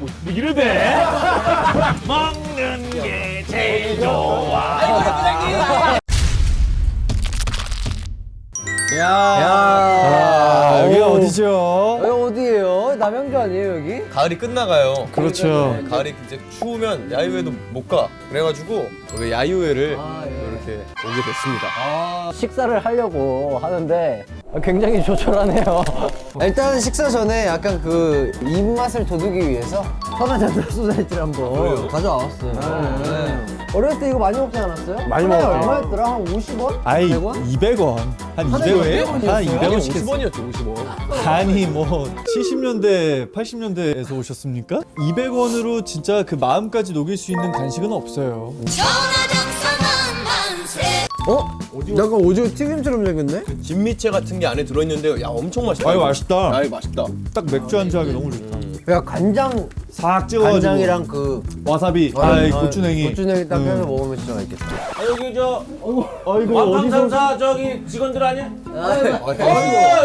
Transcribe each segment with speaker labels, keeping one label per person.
Speaker 1: 뭐 이러대 먹는 게 제일 좋아
Speaker 2: 야,
Speaker 3: 아, 여기
Speaker 2: 오.
Speaker 3: 어디죠?
Speaker 2: 여기 어디예요? 남양주 아니에요 여기?
Speaker 4: 가을이 끝나가요.
Speaker 3: 그렇죠.
Speaker 4: 네, 가을이 이제 추우면 야유회도 못 가. 그래가지고 여기 야유회를
Speaker 2: 아, 예.
Speaker 4: 이렇게 오게 됐습니다.
Speaker 2: 아, 식사를 하려고 하는데 굉장히 조촐하네요. 일단 식사 전에 약간 그 입맛을 돋우기 위해서 천하잔드 소사이티를 한번 가져와봤어요. 네. 어렸을 때 이거 많이 먹지 않았어요?
Speaker 3: 많이 먹었죠.
Speaker 2: 얼마였더라? 한 50원?
Speaker 3: 아이
Speaker 2: 100원?
Speaker 3: 200원 한 200원 한 200원 시켰어
Speaker 4: 50원이었죠, 50원.
Speaker 3: 아니 뭐 70년대 80년대에서 오셨습니까? 200원으로 진짜 그 마음까지 녹일 수 있는 간식은 없어요
Speaker 5: 전화장
Speaker 2: 어? 약간 오징어 튀김처럼 생겼네?
Speaker 4: 진미채 같은 게 안에 들어있는데 야 엄청 맛있다.
Speaker 3: 아유. 맛있다.
Speaker 4: 아유 맛있다.
Speaker 3: 딱 맥주 한잔 하기 너무 좋다
Speaker 2: 야 간장
Speaker 3: 싹 찍어가지고
Speaker 2: 간장이랑 그
Speaker 3: 와사비
Speaker 2: 아,
Speaker 3: 아이
Speaker 2: 아,
Speaker 3: 고추냉이
Speaker 2: 고추냉이 딱
Speaker 3: 음.
Speaker 2: 해서 먹으면 진짜 맛있겠다.
Speaker 1: 아, 여기 저
Speaker 3: 아이고
Speaker 1: 완판상사 저기 직원들 아니야? 아이고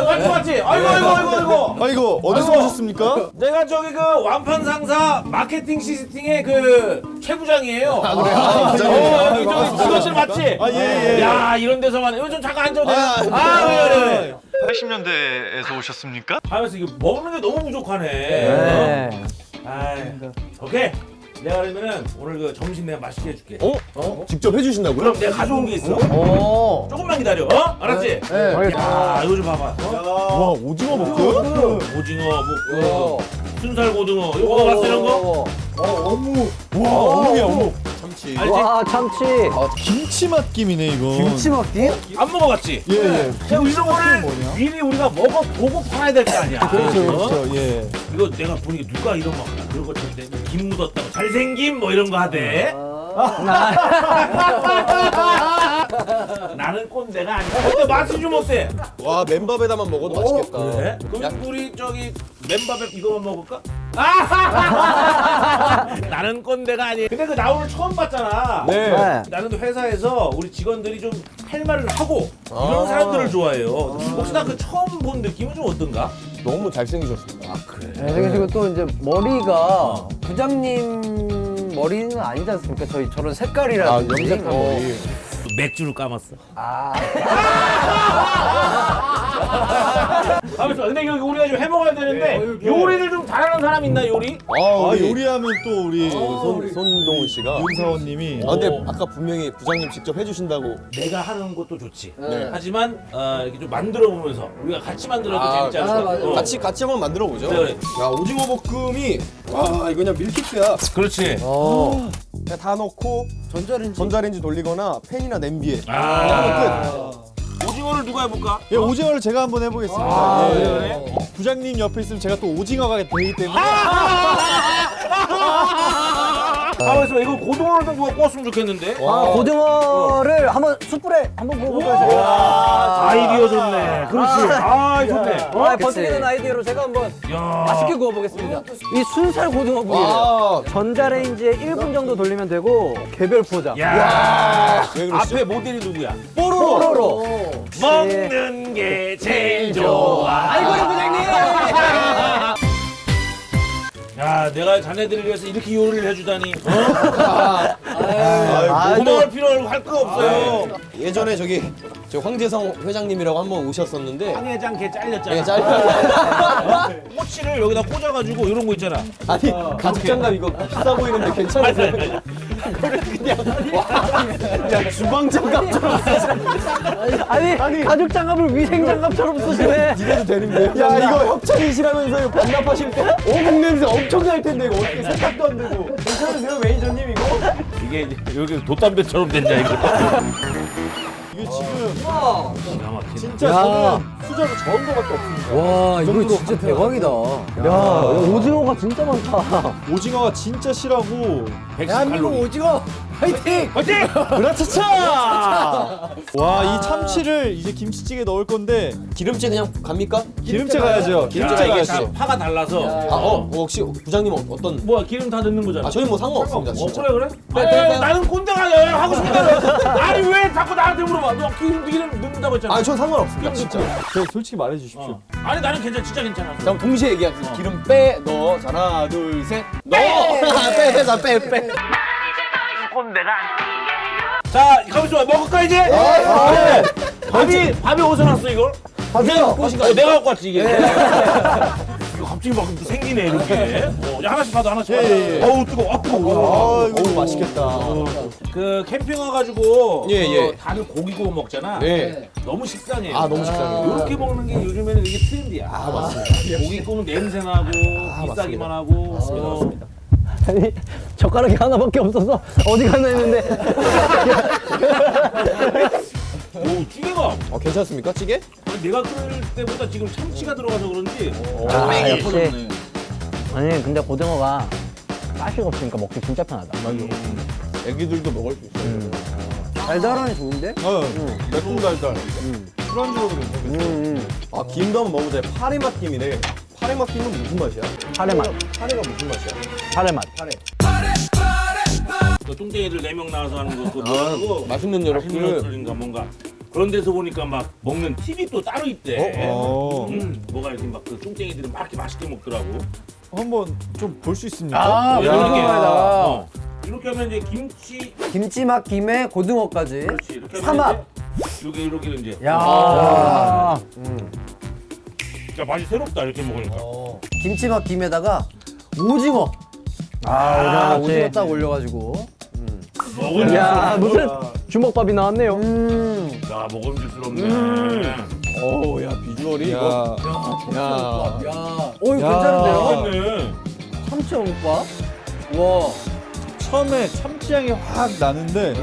Speaker 1: 맞지 맞지 아이고 아이고 아이고 아이고
Speaker 3: 아이고 어디서
Speaker 1: 아이고.
Speaker 3: 오셨습니까?
Speaker 1: 내가 저기 그 완판상사 마케팅 시스팅의 그 최 부장이에요 아 그래요? 어, 여기 저기 직원들 맞지?
Speaker 3: 아, 예, 예.
Speaker 1: 야 이런 데서만 이거 좀 잠깐 앉아도 돼요? 아 그래 그래 그래
Speaker 3: 80년대에서 오셨습니까?
Speaker 1: 하면서 이거 먹는 게 너무 부족하네
Speaker 2: 네.
Speaker 1: 아이, 오케이 내가 그러면은 오늘 그 점심 내가 맛있게 해줄게
Speaker 4: 어? 어? 직접 해주신다고요?
Speaker 1: 그럼 내가 가져온 게 있어
Speaker 2: 오.
Speaker 1: 조금만 기다려 어? 알았지?
Speaker 2: 네.
Speaker 1: 야 이거 좀 봐봐 어?
Speaker 3: 와 오징어 볶음?
Speaker 1: 오징어 뭐 순살 고등어 이거 먹어봤어 이런 거?
Speaker 3: 와 어묵이야 어묵
Speaker 4: 참치.
Speaker 1: 알지?
Speaker 2: 와 참치.
Speaker 3: 김치 맛김이네 이거
Speaker 2: 김치 먹기?
Speaker 1: 안 먹어봤지?
Speaker 3: 예예
Speaker 1: 야, 이런 거를 미리 우리가 먹어보고 팔아야 될 거 아니야
Speaker 3: 그렇죠
Speaker 1: 어?
Speaker 3: 그렇죠 예
Speaker 1: 이거 내가 보니까 누가 이런 막 그런 거 쳤대 김 묻었다고 잘생김 뭐 이런 거 하대 나는 꼰대가 아니야 근데 맛이 좀 어때?
Speaker 4: 와 맨밥에다만 먹어도 맛있겠다.
Speaker 1: 그래? 그럼 우리 저기 맨밥에 이거만 먹을까? 아! 나는 꼰대가 아니야 근데 그 나 오늘 처음 봤잖아
Speaker 4: 네.
Speaker 2: 네.
Speaker 1: 나는 회사에서 우리 직원들이 좀할 말을 하고 이런
Speaker 4: 아.
Speaker 1: 사람들을 좋아해요 혹시 나 그 처음 본 느낌은 좀 어떤가?
Speaker 4: 너무 잘생기셨습니다. 아 그래.
Speaker 2: 네, 그리고 또 이제 머리가 부장님 머리는 아니지 않습니까? 저희 저런 색깔이라든지.
Speaker 4: 아, 염색한
Speaker 2: 어.
Speaker 4: 머리.
Speaker 1: 맥주를 까먹었어
Speaker 2: 아,
Speaker 1: 아무튼 근데 여기 우리가 좀 해먹어야 되는데 요리를 좀 잘하는 사람 있나 요리?
Speaker 4: 아,
Speaker 3: 아
Speaker 4: 우리
Speaker 3: 요리하면 또 우리
Speaker 4: 손, 손동훈 씨가.
Speaker 3: 윤사원님이
Speaker 4: 아, 근데 아까 분명히 부장님 직접 해주신다고.
Speaker 1: 내가 하는 것도 좋지
Speaker 4: 네.
Speaker 1: 하지만 어, 이렇게 좀 만들어 보면서 우리가 같이 만들어도
Speaker 4: 아,
Speaker 1: 재밌지 않을까?
Speaker 2: 아.
Speaker 1: 어.
Speaker 4: 같이 같이 한번 만들어 보죠.
Speaker 1: 그래, 그래.
Speaker 4: 야 오징어 볶음이 와 이거 그냥 밀키트야.
Speaker 1: 그렇지
Speaker 2: 어.
Speaker 4: 그냥 다 넣고
Speaker 2: 전자레인지.
Speaker 4: 전자레인지 돌리거나 팬이나 냄비에.
Speaker 1: 아 오징어를 누가 해볼까?
Speaker 3: 예 오징어를 제가 한번 해보겠습니다
Speaker 1: 아,
Speaker 3: 예.
Speaker 1: 그래?
Speaker 3: 부장님 옆에 있으면 제가 또 오징어가 되기 때문에
Speaker 1: 가만 있어 이거 고등어를 좀 누가 구웠으면 좋겠는데
Speaker 2: 아, 고등어를 한번 숯불에 한번 구워볼까요?
Speaker 1: 아, 아이디어 좋네 그렇지 아 좋네 어?
Speaker 2: 아, 버티는 아이디어로 제가 한번
Speaker 1: 야.
Speaker 2: 맛있게 구워보겠습니다. 이 순살 고등어 구이에요.
Speaker 4: 아,
Speaker 2: 전자레인지에 1분 정도 돌리면 되고 개별 포장.
Speaker 1: 야? 앞에 모델이 누구야?
Speaker 2: 뽀로로.
Speaker 1: 먹는 게 제일 좋아. 아이고 부장님. 야, 내가 자네들을 위해서 이렇게 요리를 해주다니. 어?
Speaker 4: 아이고.
Speaker 1: 고마울 필요 할거 없어요.
Speaker 4: 예전에 저기 저 황재성 회장님이라고 한 번 오셨었는데
Speaker 1: 황회장 걔 잘렸잖아.
Speaker 4: 예, 짧게
Speaker 1: 꼬치를 여기다 꽂아가지고 이런 거 있잖아.
Speaker 4: 아니 가죽 장갑 이거 비싸 보이는데 괜찮으세요? 그걸 그냥. 와, 야 주방 장갑처럼
Speaker 2: 아니, 가죽 장갑을 위생 장갑처럼 쓰시네.
Speaker 4: 이래도 되는데. 야 이거 협찬이시라면서요 반납하실 때? 어묵 냄새 엄청 날 텐데 이거 어떻게 세탁도 안 되고. 괜찮으세요 매니저님 이거?
Speaker 1: 이게 이제 여기 돗담배처럼 됐냐 이거.
Speaker 3: 이게 지금
Speaker 1: 막히네.
Speaker 3: 진짜
Speaker 2: 야.
Speaker 3: 저는 수저로 저은 거밖에 없습니다
Speaker 2: 와, 이거 진짜 대박이다. 야, 오징어가 진짜 많다.
Speaker 3: 오징어가 진짜 실하고
Speaker 1: 110칼로리.
Speaker 2: 오징어 화이팅!
Speaker 1: 화이팅!
Speaker 3: 으라차차 와 이 참치를 이제 김치찌개 넣을 건데
Speaker 4: 기름째 그냥 갑니까?
Speaker 3: 기름째 가야죠
Speaker 1: 야,
Speaker 3: 기름째 가야죠
Speaker 1: 다 파가 달라서.
Speaker 4: 아, 어, 어, 혹시 부장님 어- 어떤
Speaker 1: 뭐야 기름 다 넣는 거잖아.
Speaker 4: 아 저희 뭐 상관없습니다
Speaker 1: 어
Speaker 4: 진짜
Speaker 1: 그래 그래?
Speaker 4: 네,
Speaker 1: 에이,
Speaker 4: 네, 네.
Speaker 1: 나는 꼰대가 하고 싶은 대로 아니 왜 자꾸 나한테 물어봐 너 기름 기름 넣는다고 했잖아
Speaker 4: 아니 전 상관없습니다 진짜
Speaker 3: 네, 솔직히 말해 주십시오.
Speaker 1: 어. 아니 나는 괜찮아 진짜 괜찮아.
Speaker 4: 그럼 동시에 얘기하세요. 기름 빼, 넣어. 자, 하나, 둘, 셋. 넣어.
Speaker 2: 빼, 빼, 빼, 빼.
Speaker 1: 자 가만 있어 먹을까 이제?
Speaker 2: 네.
Speaker 1: 밥이 밥이 어디서 났어 이걸?
Speaker 2: 밥이요.
Speaker 1: 어, 내가 갖고 왔지 이게. 갑자기 막 생기네 이렇게. 어, 야, 하나씩 받아 하나씩 받아. 어우 뜨거. 워 뜨거.
Speaker 3: 아, 이거 맛있겠다.
Speaker 1: 그 캠핑 와가지고
Speaker 4: 예, 예.
Speaker 1: 어, 다들 고기 구워 먹잖아.
Speaker 4: 네.
Speaker 1: 너무 식상해요.
Speaker 4: 아, 너무 식상해요.
Speaker 1: 이렇게 먹는 게 요즘에는 이게 트렌디야. 아 맞습니다. 고기 구우면 냄새 나고 비싸기만 하고. 어.
Speaker 2: 아니 젓가락이 하나밖에 없어서 어디 갔나 했는데
Speaker 1: 오 찌개가
Speaker 4: 어, 괜찮습니까, 찌개?
Speaker 1: 아니, 내가 끓일 때보다 지금 참치가 들어가서 그런지
Speaker 2: 아,
Speaker 1: 뺑이
Speaker 2: 역시. 아니 근데 고등어가 가시가 없으니까 먹기 진짜 편하다.
Speaker 4: 애기들도 먹을 수 있어요.
Speaker 2: 달달하니 좋은데?
Speaker 3: 어, 매콤달달. 술안주로도 괜찮겠어.
Speaker 4: 아, 김도 한번 먹어보자. 파래맛 김이네. 파래맛 김은 무슨 맛이야?
Speaker 2: 파래맛,
Speaker 4: 파래가 무슨 맛이야?
Speaker 2: 파래맛.
Speaker 1: 그 뚱땡이들 네명 나와서 하는 거 그거 뭐라고
Speaker 4: 맛있는
Speaker 1: 맛있는
Speaker 4: 여러분.
Speaker 1: 소리인가 뭔가 그런 데서 보니까 막 먹는 팁이 또 따로 있대.
Speaker 3: 어,
Speaker 1: 음, 뭐가 이렇게 막그 뚱땡이들은 막 이렇게 맛있게 먹더라고.
Speaker 3: 한번 좀 볼 수 있습니까?
Speaker 2: 아,
Speaker 1: 이렇게
Speaker 2: 고등어에다가
Speaker 1: 어. 이렇게 하면 이제 김치
Speaker 2: 김치맛 김에 고등어까지.
Speaker 1: 그렇지 이렇게
Speaker 2: 삼합.
Speaker 1: 이제 이렇게 이렇게 이제
Speaker 2: 야.
Speaker 1: 야 맛이 새롭다 이렇게 먹으니까.
Speaker 2: 김치맛 김에다가 오징어. 아, 오징어, 오징어 딱 올려가지고.
Speaker 1: 먹을
Speaker 2: 야 무슨 주먹밥이 나왔네요.
Speaker 1: 야 먹음직스럽네.
Speaker 4: 어우, 야, 비주얼이 이거.
Speaker 3: 야,
Speaker 4: 야.
Speaker 2: 오 이거
Speaker 3: 야.
Speaker 2: 괜찮은데요?
Speaker 1: 맛있네.
Speaker 2: 참치 어묵밥. 와.
Speaker 3: 처음에 참치향이 확 나는데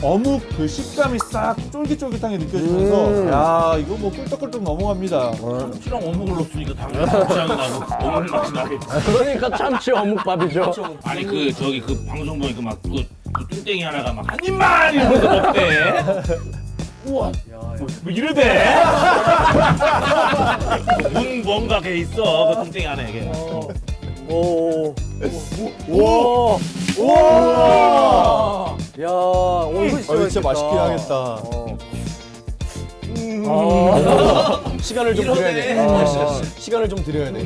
Speaker 3: 어묵 그 식감이 싹 쫄깃쫄깃하게 느껴지면서
Speaker 2: 음.
Speaker 3: 야 이거 뭐 꿀떡꿀떡 넘어갑니다.
Speaker 1: 참치랑 어묵을 넣었으니까 당연히 참치향이 나고 어묵 맛이 나겠지.
Speaker 2: 그러니까 참치 어묵밥이죠.
Speaker 1: 아니 그 저기 그 방송 보니까 막그 그 뚱땡이 하나가 막 한 입만 이러면서 먹대. 우와. 뭐, 뭐 이러대. 문 뭔가 걔 있어 그 뚱땡이 안에 걔.
Speaker 2: 오. 오. 오. 야, 오 이거
Speaker 3: 어, 진짜 맛있게 하겠다.
Speaker 2: 아.
Speaker 4: 시간을 좀 드려야 돼. 아, 시간을 좀 드려야 돼.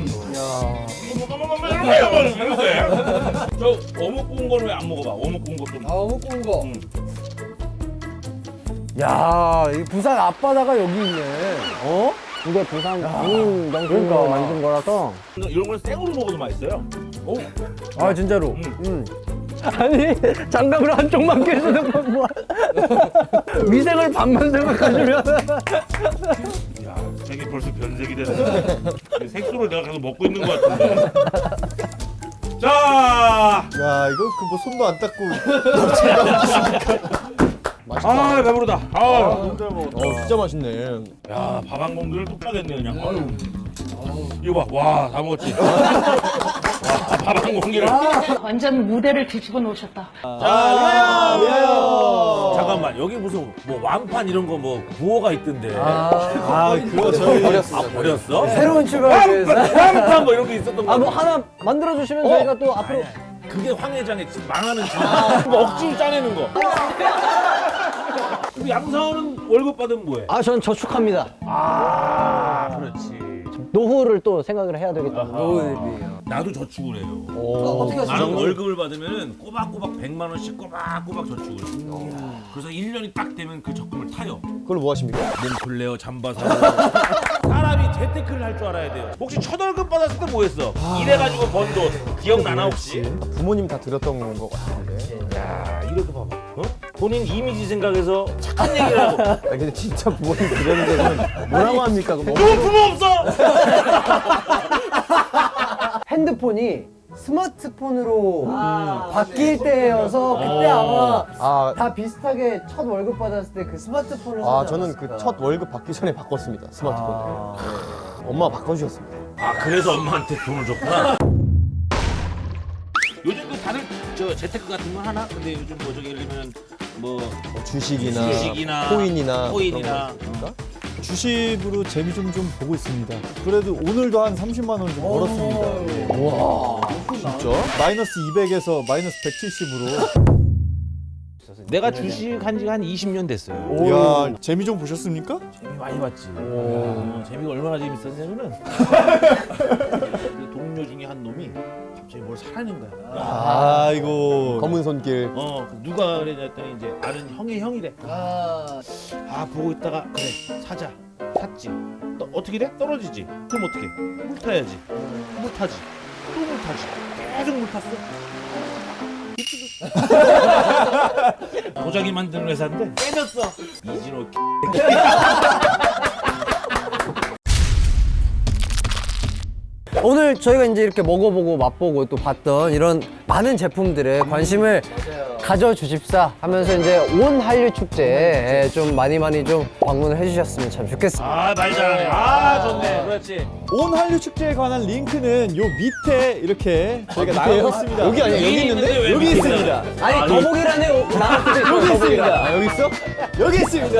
Speaker 1: 저 어묵 구운 거는 왜안 먹어봐? 어묵 구운 거 좀.
Speaker 2: 아, 어묵 구운 거.
Speaker 1: 음.
Speaker 2: 야, 이 부산 앞바다가 여기 있네. 어? 이게 부산 장인 명품으로 만든 거라서.
Speaker 1: 이런 걸 생으로 먹어도 맛있어요. 오.
Speaker 2: 아, 진짜로.
Speaker 1: 음.
Speaker 2: 음. 아니, 장갑을 한쪽만 끼시는 건 뭐야? 위생을 반만 생각하시면.
Speaker 1: 야, 색이 벌써 변색이 되네. 이 색소를 내가 계속 먹고 있는 것 같은데. 자,
Speaker 3: 야 이거 그 뭐 손도 안 닦고
Speaker 1: 아 배부르다. 아,
Speaker 3: 혼자 먹었다.
Speaker 4: 어, 진짜 맛있네.
Speaker 1: 야, 밥 한 공기를 뚝 따겠네 그냥. 아유. 이거 봐, 와, 다 먹었지. 밥한 공기를.
Speaker 6: 완전 무대를 뒤집어 놓으셨다.
Speaker 1: 잠깐만, 여기 무슨 뭐 완판 이런 거 뭐 구호가 있던데.
Speaker 3: 아 그거 저희
Speaker 1: 아 버렸어?
Speaker 2: 새로운 출발을 위해서.
Speaker 1: 완판 뭐 이런 게 있었던 거.
Speaker 2: 아, 뭐 하나 만들어 주시면 저희가 또 앞으로.
Speaker 1: 그게 황 회장의 지- 망하는 지 뭐 억지로 짜내는 거. 그럼 양사원은 월급 받으면 뭐해?
Speaker 2: 아, 전 저축합니다.
Speaker 1: 아.
Speaker 2: 노후를 또 생각을 해야 되기 때문에. 노후 대비요.
Speaker 1: 나도 저축을 해요.
Speaker 2: 어떻게
Speaker 1: 나는 월급을 받으면 꼬박꼬박 100만 원씩 꼬박꼬박 저축을 해요. 그래서 1년이 딱 되면 그 적금을 타요.
Speaker 4: 그걸 뭐 하십니까?
Speaker 1: 몸플레어 잠바 사고. 사람이 재테크를 할 줄 알아야 돼요. 혹시 첫 월급 받았을 때 뭐 했어? 일해가지고 번 돈. 기억나나 혹시?
Speaker 4: 부모님 다 드렸던 것 같은데.
Speaker 1: 야, 이렇게 봐봐. 어? 본인 이미지 생각해서 착한 얘기를 하고.
Speaker 4: 아, 근데 진짜 부모님 드렸는데 뭐라고 합니까?
Speaker 1: 누구 부모 없어?
Speaker 2: 핸드폰이 스마트폰으로 바뀔 때여서 그때 아마
Speaker 4: 아,
Speaker 2: 다 비슷하게 첫 월급 받았을 때 그 스마트폰을
Speaker 4: 아 저는. 그 첫 월급 받기 전에 바꿨습니다. 스마트폰을. 네. 엄마가 바꿔주셨습니다.
Speaker 1: 아 그래서 엄마한테 돈을 줬구나. 요즘 그 다들 저 재테크 같은 거 하나? 근데 요즘 뭐 저기 예를 들면 뭐
Speaker 4: 뭐 주식이나,
Speaker 1: 주식이나
Speaker 4: 코인이나
Speaker 1: 코인이나
Speaker 4: 그런 거 있습니까?
Speaker 3: 주식으로 재미 좀 좀 보고 있습니다. 그래도 오늘도 한 30만 원좀 벌었습니다. 예.
Speaker 4: 와 진짜?
Speaker 3: 마이너스 200에서 마이너스 170으로
Speaker 1: 있었어요. 내가 주식 한 지가 한 20년 됐어요.
Speaker 3: 이야 재미 좀 보셨습니까?
Speaker 1: 재미 많이 봤지. 어, 재미가 얼마나 재밌었냐면은 그 동료 중에 한 놈이 갑자기 뭘 사라는 거야.
Speaker 3: 아이고
Speaker 4: 검은 손길.
Speaker 1: 어 그 누가 그랬냐 했더니 이제 아는 형의 형이래. 아 보고 있다가 그래 사자 샀지. 또 어떻게 돼? 떨어지지. 그럼 어떻게? 물 타야지. 물 타지. 또 물 타지. 계속 물 탔어. 도자기 만드는 회사인데 깨졌어. 이진호
Speaker 2: 오늘 저희가 이제 이렇게 먹어보고 맛보고 또 봤던 이런 많은 제품들에 관심을 가져주십사 하면서 이제 온 한류 축제에 좀 많이 많이 좀 방문을 해주셨으면 참 좋겠습니다.
Speaker 1: 아 말 잘하네. 아 좋네. 그렇지.
Speaker 3: 온 한류 축제에 관한 링크는 요 밑에 이렇게 저희가 나가고 있습니다.
Speaker 4: 여기 아니야? 여기 있는데?
Speaker 1: 왜
Speaker 4: 여기 있습니다.
Speaker 2: 아니 더보기란에 나왔을 때
Speaker 4: 여기 있습니다. 아, 여기 있어? 여기 있습니다.